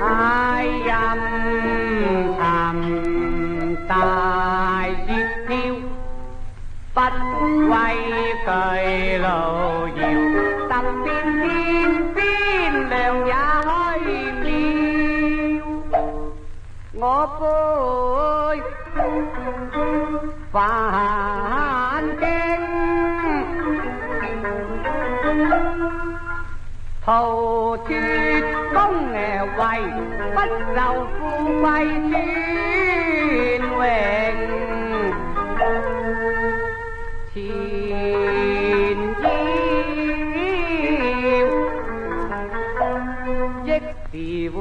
ai âm thầm tài giết thiêu bất quay cởi lộ diệu tập tin tin tin đều giá hơi miêu 投資工誒為，不就富貴尊榮。前腰亦是換，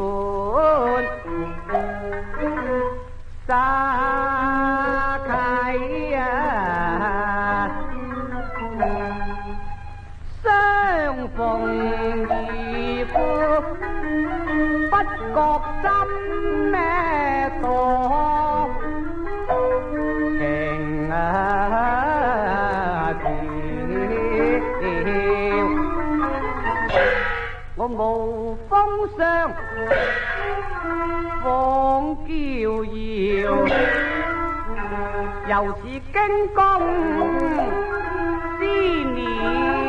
娇娆，又是惊弓之鸟。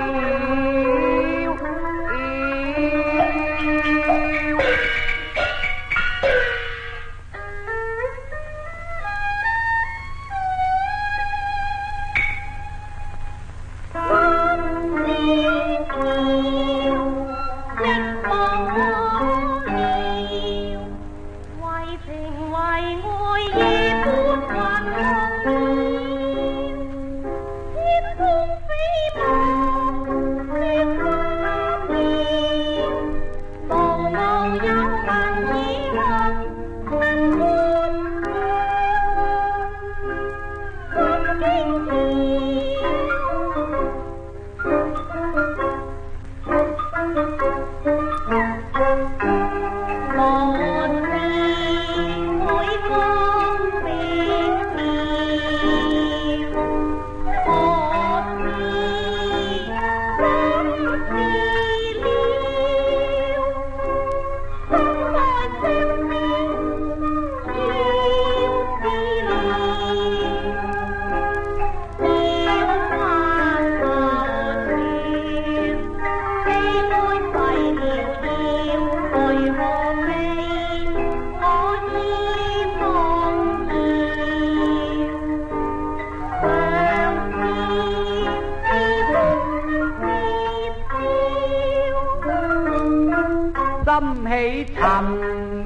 心起沉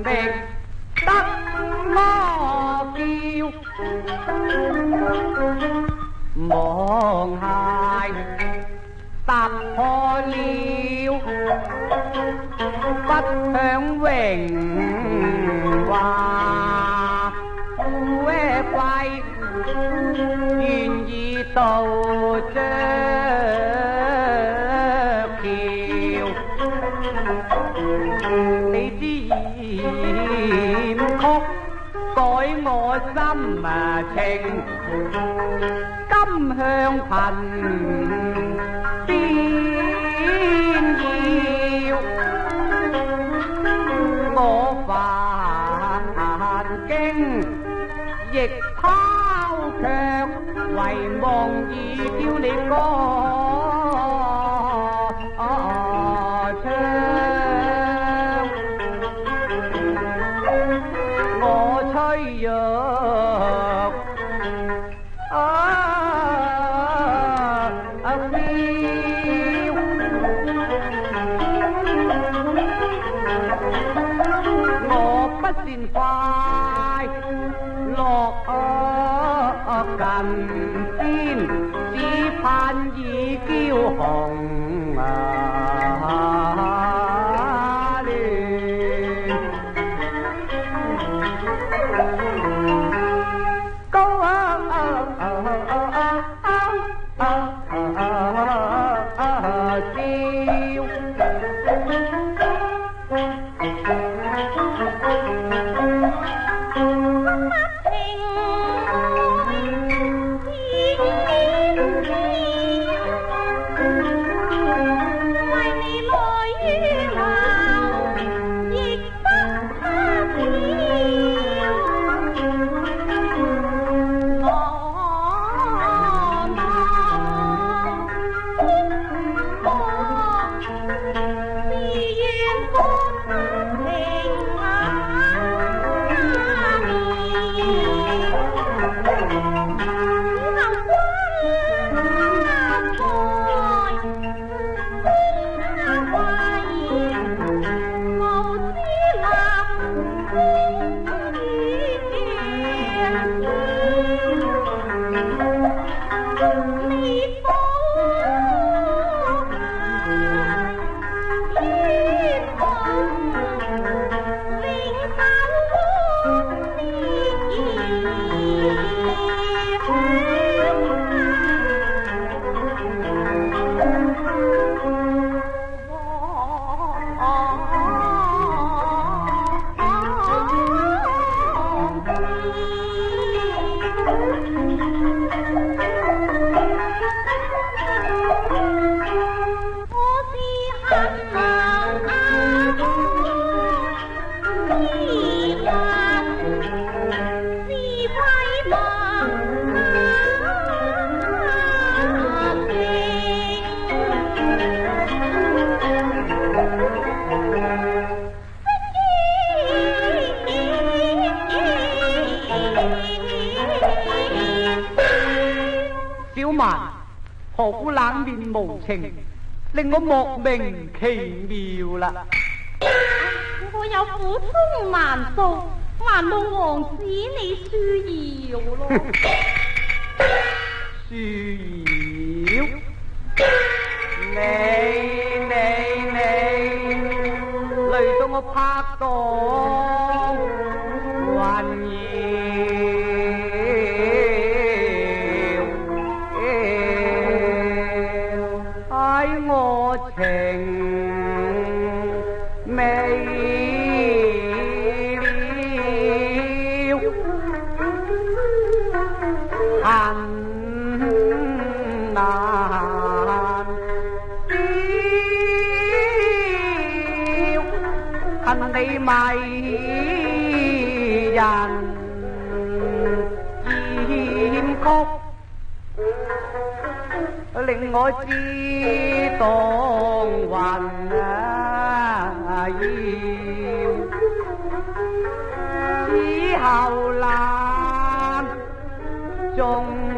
覓得窠臼，望鞋踏破了，不享榮華富貴，現已到將。心啊情，今向贫，边要我烦惊，亦抛却，唯望已娇你歌。算快，落近先，只盼已嬌紅啊！Oh, oh, oh. 何苦冷面无情，令我莫名其妙啦！我有苦衷难道，还望王子你恕饶咯。恕饶？你你你，累到我拍档。情未了，恨难消，恨你迷人艳曲。令我知当还啊要，此后难终。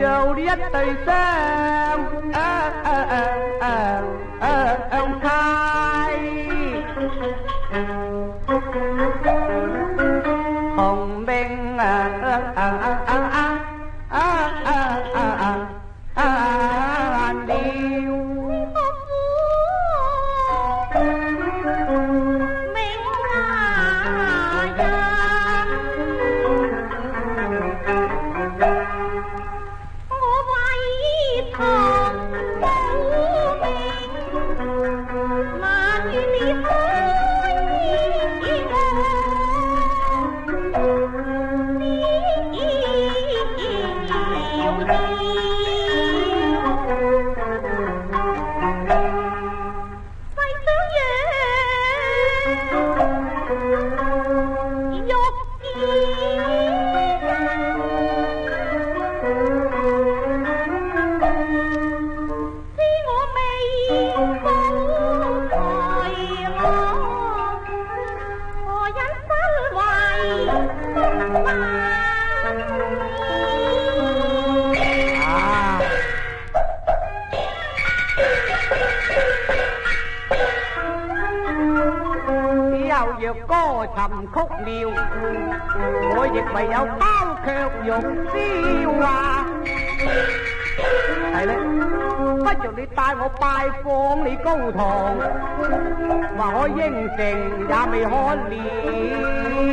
Châu đi tây sang à à à à 我寻曲妙，我亦唯有抛却玉箫啊。系咧，不如你带我拜访你高堂，话我应承，也未可了。